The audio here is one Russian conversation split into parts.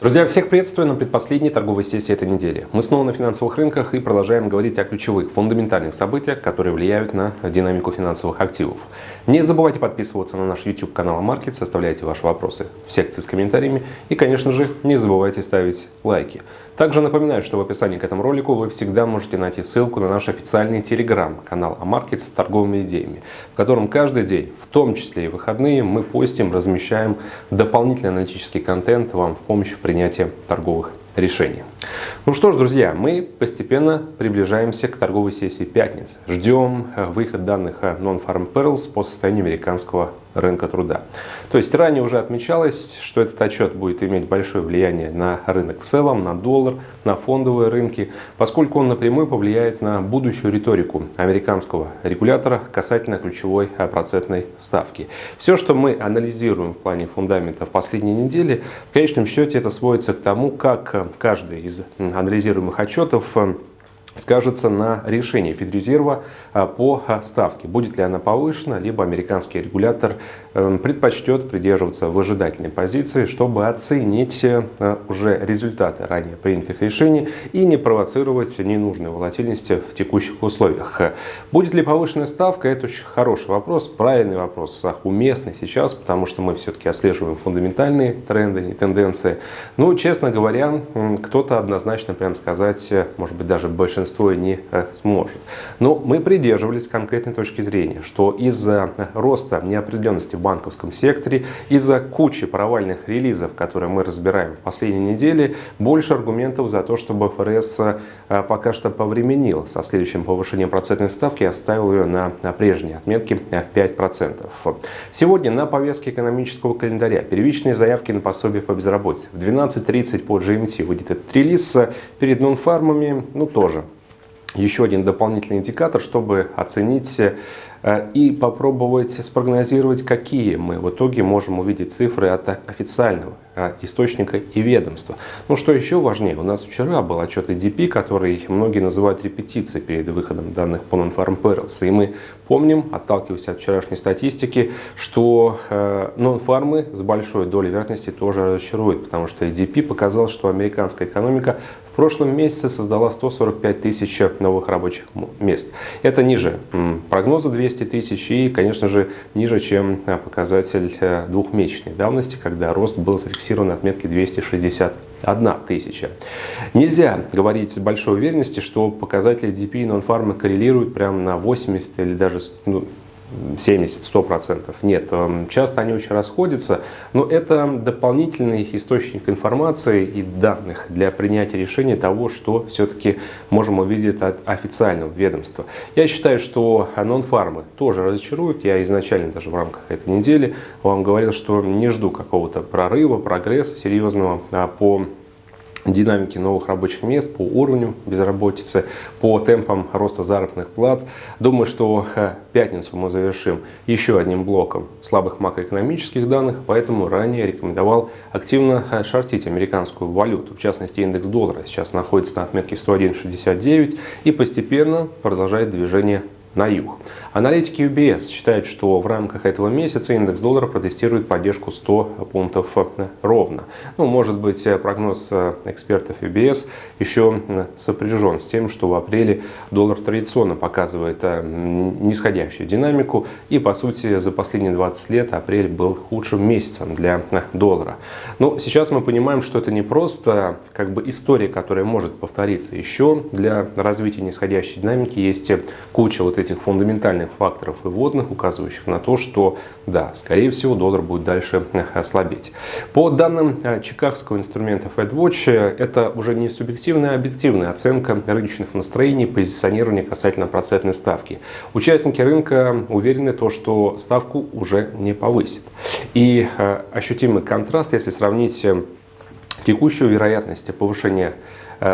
Друзья, всех приветствую на предпоследней торговой сессии этой недели. Мы снова на финансовых рынках и продолжаем говорить о ключевых фундаментальных событиях, которые влияют на динамику финансовых активов. Не забывайте подписываться на наш YouTube канал Markets, оставляйте ваши вопросы в секции с комментариями и, конечно же, не забывайте ставить лайки. Также напоминаю, что в описании к этому ролику вы всегда можете найти ссылку на наш официальный телеграм-канал Амаркет с торговыми идеями, в котором каждый день, в том числе и выходные, мы постим, размещаем дополнительный аналитический контент вам в помощь в принятии торговых решений. Ну что ж, друзья, мы постепенно приближаемся к торговой сессии пятницы. Ждем э, выход данных Non-Farm Perils по состоянию американского рынка труда. То есть ранее уже отмечалось, что этот отчет будет иметь большое влияние на рынок в целом, на доллар, на фондовые рынки, поскольку он напрямую повлияет на будущую риторику американского регулятора касательно ключевой э, процентной ставки. Все, что мы анализируем в плане фундамента в последние недели, в конечном счете это сводится к тому, как э, каждый из анализируемых отчетов э, скажется на решении Федрезерва а, по а, ставке. Будет ли она повышена, либо американский регулятор предпочтет придерживаться выжидательной позиции, чтобы оценить э, уже результаты ранее принятых решений и не провоцировать ненужной волатильности в текущих условиях. Будет ли повышенная ставка? Это очень хороший вопрос, правильный вопрос, а, уместный сейчас, потому что мы все-таки отслеживаем фундаментальные тренды и тенденции. Ну, честно говоря, кто-то однозначно, прям сказать, может быть, даже большинство большинство не э, сможет. Но мы придерживались конкретной точки зрения, что из-за роста неопределенности в банковском секторе, из-за кучи провальных релизов, которые мы разбираем в последние недели, больше аргументов за то, чтобы ФРС э, пока что повременил со следующим повышением процентной ставки и оставил ее на прежней отметке в 5%. Сегодня на повестке экономического календаря первичные заявки на пособие по безработице. В 12.30 по GMT выйдет этот релиз. Перед нонфармами, ну тоже еще один дополнительный индикатор, чтобы оценить Э, и попробовать спрогнозировать, какие мы в итоге можем увидеть цифры от официального э, источника и ведомства. Ну что еще важнее, у нас вчера был отчет EDP, который многие называют репетицией перед выходом данных по Non-Farm Perils. И мы помним, отталкиваясь от вчерашней статистики, что э, нон-фармы с большой долей вероятности тоже разочаруют, потому что EDP показал, что американская экономика в прошлом месяце создала 145 тысяч новых рабочих мест. Это ниже прогноза 200 200 тысяч и, конечно же, ниже, чем э, показатель э, двухмесячной давности, когда рост был зафиксирован на отметке 261 тысяча. Нельзя говорить с большой уверенностью, что показатели DP и нон-фарма коррелируют прямо на 80 или даже ну, 70-100%. Нет, эм, часто они очень расходятся, но это дополнительный источник информации и данных для принятия решения того, что все-таки можем увидеть от официального ведомства. Я считаю, что нон-фармы тоже разочаруют. Я изначально даже в рамках этой недели вам говорил, что не жду какого-то прорыва, прогресса серьезного а, по динамики новых рабочих мест, по уровню безработицы, по темпам роста заработных плат. Думаю, что э, пятницу мы завершим еще одним блоком слабых макроэкономических данных, поэтому ранее рекомендовал активно э, шортить американскую валюту. В частности, индекс доллара сейчас находится на отметке 101.69 и постепенно продолжает движение на юг. Аналитики UBS считают, что в рамках этого месяца индекс доллара протестирует поддержку 100 пунктов э, ровно. Ну, может быть, э, прогноз э, экспертов UBS еще сопряжен с тем, что в апреле доллар традиционно показывает нисходящую динамику. И, по сути, за последние 20 лет апрель был худшим месяцем для доллара. Но сейчас мы понимаем, что это не просто как бы история, которая может повториться. Еще для развития нисходящей динамики есть куча вот этих фундаментальных экстernальных факторов и вводных, указывающих на то, что, да, скорее всего, доллар будет дальше э, слабеть. По данным э, чикагского инструмента FedWatch, э, это уже не субъективная, а объективная оценка рыночных настроений, позиционирования касательно процентной ставки. Участники рынка уверены, то, что ставку уже не повысит. И ощутимый контраст, если сравнить текущую вероятность повышения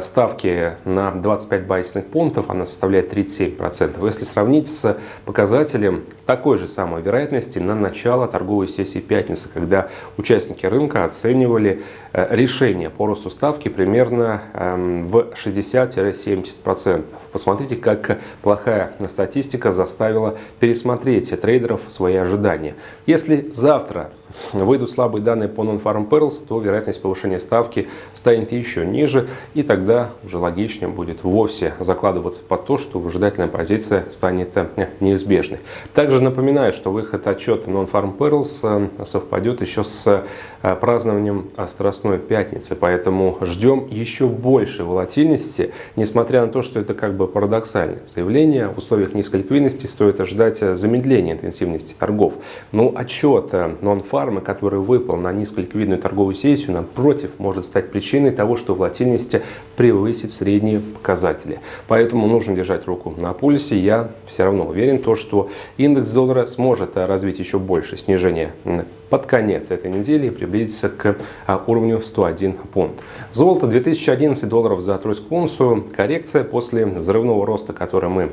ставки на 25 базисных пунктов, она составляет 37%. Если сравнить с показателем такой же самой вероятности на начало торговой сессии пятницы, когда участники рынка оценивали э, решение по росту ставки примерно эм, в 60-70%. Посмотрите, как плохая статистика заставила пересмотреть трейдеров свои ожидания. Если завтра выйдут слабые данные по Non-Farm Perils, то вероятность повышения ставки станет еще ниже, и тогда уже логичнее будет вовсе закладываться под то, что выжидательная позиция станет э, неизбежной. Также напоминаю, что выход отчета Non-Farm Perils э, совпадет еще с э, празднованием Страстной Пятницы, поэтому ждем еще больше волатильности, несмотря на то, что это как бы парадоксальное заявление. В условиях низкой ликвидности стоит ожидать замедления интенсивности торгов. Но отчет Non-Farm, который выпал на низколиквидную торговую сессию, напротив, может стать причиной того, что волатильность превысит средние показатели. Поэтому нужно держать руку на пульсе. Я все равно уверен, то, что индекс доллара сможет развить еще больше снижение под конец этой недели и приблизиться к а, уровню 101 пункт. Золото 2011 долларов за тройскую унцию. Коррекция после взрывного роста, который мы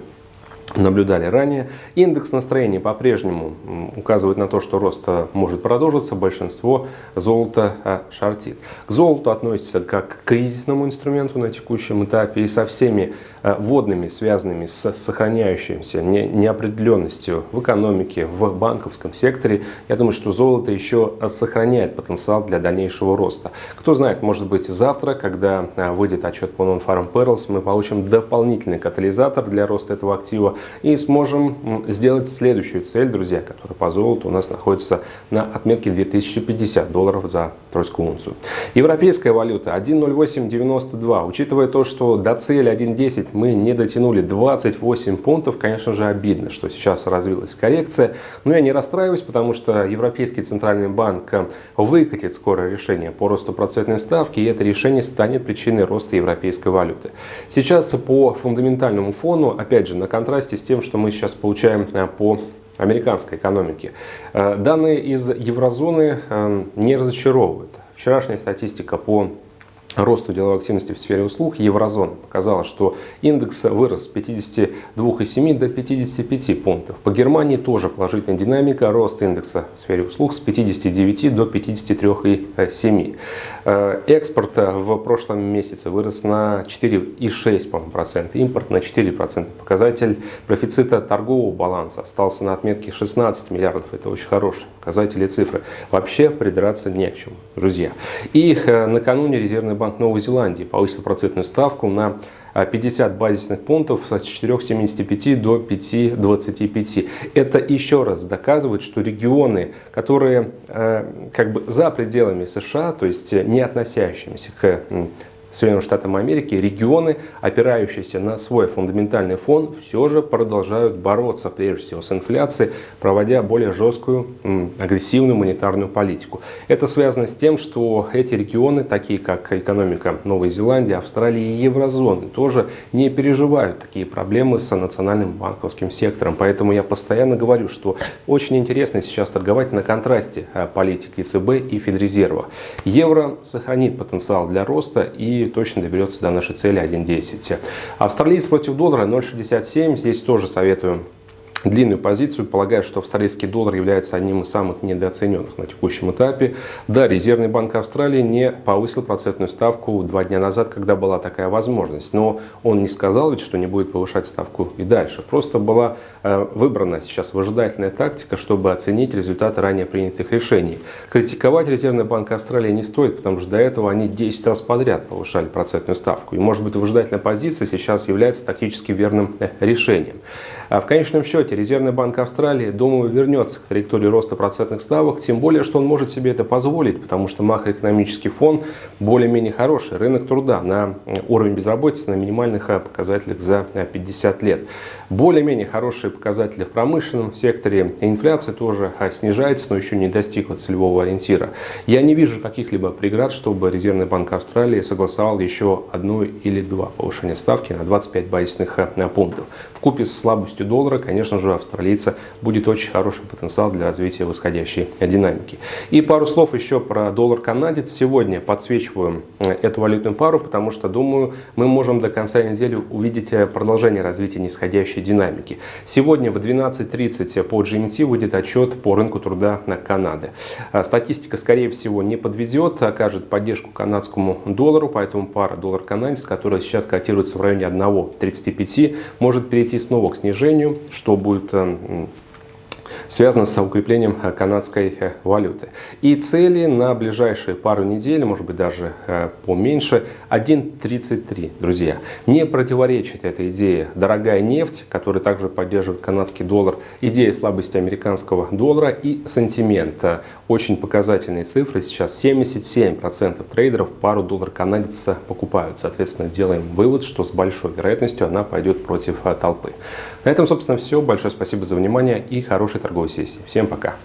наблюдали ранее. Индекс настроения по-прежнему указывает на то, что рост э, может продолжиться. Большинство золота э, шортит. К золоту относится как к кризисному инструменту на текущем этапе и со всеми э, водными, связанными с сохраняющимся неопределенностью в экономике, в банковском секторе. Я думаю, что золото еще сохраняет потенциал для дальнейшего роста. Кто знает, может быть завтра, когда выйдет отчет по Non-Farm Perils, мы получим дополнительный катализатор для роста этого актива и сможем сделать следующую цель, друзья, которая по золоту у нас находится на отметке 2050 долларов за тройскую унцию. Европейская валюта 1.0892. Учитывая то, что до цели 1.10 мы не дотянули 28 пунктов, конечно же обидно, что сейчас развилась коррекция. Но я не расстраиваюсь, потому что Европейский центральный банк выкатит скоро решение по росту процентной ставки, и это решение станет причиной роста европейской валюты. Сейчас по фундаментальному фону, опять же, на контрасте контрасте с тем, что мы сейчас получаем э, по американской экономике. Э, данные из еврозоны э, не разочаровывают. Вчерашняя статистика по росту деловой активности в сфере услуг еврозоны показала, что индекс вырос с 52,7 до 55 пунктов. По Германии тоже положительная динамика, рост индекса в сфере услуг с 59 до 53,7. Э, экспорт в прошлом месяце вырос на 4,6%, импорт на 4%. Показатель профицита торгового баланса остался на отметке 16 миллиардов. Это очень хорошие показатели цифры. Вообще придраться не к чему, друзья. И э, накануне резервный Банк Новой Зеландии повысил процентную ставку на 50 базисных пунктов с 4,75 до 5,25. Это еще раз доказывает, что регионы, которые э, как бы за пределами США, то есть не относящимися к Соединенным Штатам Америки регионы, опирающиеся на свой фундаментальный фон, все же продолжают бороться прежде всего с инфляцией, проводя более жесткую, агрессивную монетарную политику. Это связано с тем, что эти регионы, такие как экономика Новой Зеландии, Австралии и Еврозоны, тоже не переживают такие проблемы с национальным банковским сектором. Поэтому я постоянно говорю, что очень интересно сейчас торговать на контрасте э, политики ЦБ и Федрезерва. Евро сохранит потенциал для роста и точно доберется до нашей цели 1.10. Австралиец против доллара 0.67. Здесь тоже советую длинную позицию, полагаю, что австралийский доллар является одним из самых недооцененных на текущем этапе. Да, Резервный банк Австралии не повысил процентную ставку два дня назад, когда была такая возможность, но он не сказал ведь, что не будет повышать ставку и дальше. Просто была э, выбрана сейчас выжидательная тактика, чтобы оценить результаты ранее принятых решений. Критиковать Резервный банк Австралии не стоит, потому что до этого они 10 раз подряд повышали процентную ставку. И может быть выжидательная позиция сейчас является тактически верным э, решением. А в конечном счете Резервный банк Австралии, думаю, вернется к траектории роста процентных ставок, тем более, что он может себе это позволить, потому что макроэкономический фон более-менее хороший. Рынок труда на уровень безработицы на минимальных а, показателях за 50 а, лет. Более-менее хорошие показатели в промышленном секторе. Инфляция тоже снижается, но еще не достигла целевого ориентира. Я не вижу каких-либо преград, чтобы Резервный банк Австралии согласовал еще одну или два повышения ставки на 25 базисных пунктов. В купе с слабостью доллара, конечно же, австралийца будет очень хороший потенциал для развития восходящей динамики. И пару слов еще про доллар-канадец. Сегодня подсвечиваю э, эту валютную пару, потому что, думаю, мы можем до конца недели увидеть э, продолжение развития нисходящей динамики. Сегодня в 12.30 по GMT выйдет отчет по рынку труда на Канады. А статистика, скорее всего, не подведет, окажет поддержку канадскому доллару, поэтому пара доллар-канадец, которая сейчас котируется в районе 1.35, может перейти снова к снижению, что будет э, связано с укреплением канадской валюты. И цели на ближайшие пару недель, может быть даже поменьше, 1.33, друзья. Не противоречит эта идея дорогая нефть, которая также поддерживает канадский доллар, идея слабости американского доллара и сантимент. Очень показательные цифры. Сейчас 77% трейдеров пару доллар канадец покупают. Соответственно, делаем вывод, что с большой вероятностью она пойдет против толпы. На этом, собственно, все. Большое спасибо за внимание и хорошей торговой сессии. Всем пока!